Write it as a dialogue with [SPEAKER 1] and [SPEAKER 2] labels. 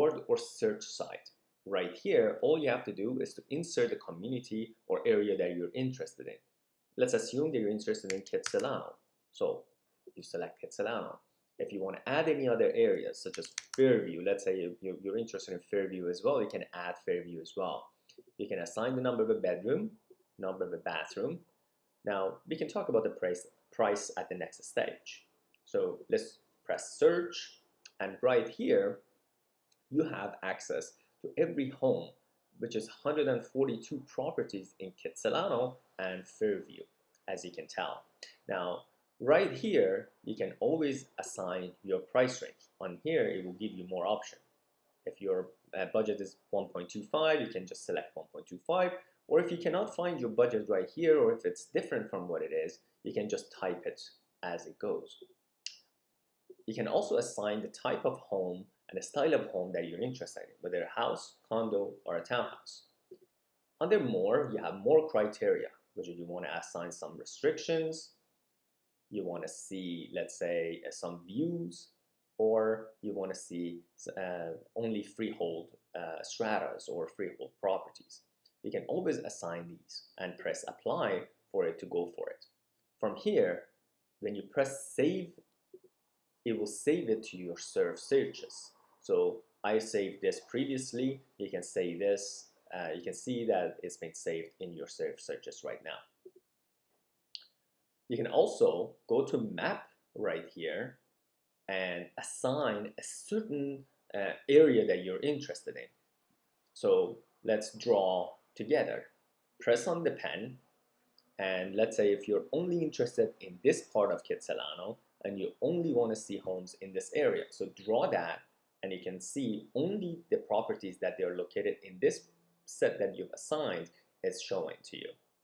[SPEAKER 1] dashboard or search site. Right here, all you have to do is to insert the community or area that you're interested in. Let's assume that you're interested in Kitsilano. So you select Kitsilano. If you want to add any other areas such as Fairview, let's say you, you're interested in Fairview as well, you can add Fairview as well. You can assign the number of a bedroom, number of a bathroom. Now we can talk about the price, price at the next stage. So let's press search and right here you have access to every home which is 142 properties in Kitsilano and Fairview as you can tell. Now Right here, you can always assign your price range. On here, it will give you more option. If your uh, budget is 1.25, you can just select 1.25. Or if you cannot find your budget right here, or if it's different from what it is, you can just type it as it goes. You can also assign the type of home and the style of home that you're interested in, whether a house, condo, or a townhouse. Under more, you have more criteria, which is you want to assign some restrictions, you want to see, let's say, uh, some views, or you want to see uh, only freehold uh, stratas or freehold properties. You can always assign these and press apply for it to go for it. From here, when you press save, it will save it to your serve searches. So I saved this previously, you can save this, uh, you can see that it's been saved in your serve searches right now. You can also go to map right here and assign a certain uh, area that you're interested in. So let's draw together. Press on the pen and let's say if you're only interested in this part of Kitsilano and you only want to see homes in this area. So draw that and you can see only the properties that they're located in this set that you've assigned is showing to you.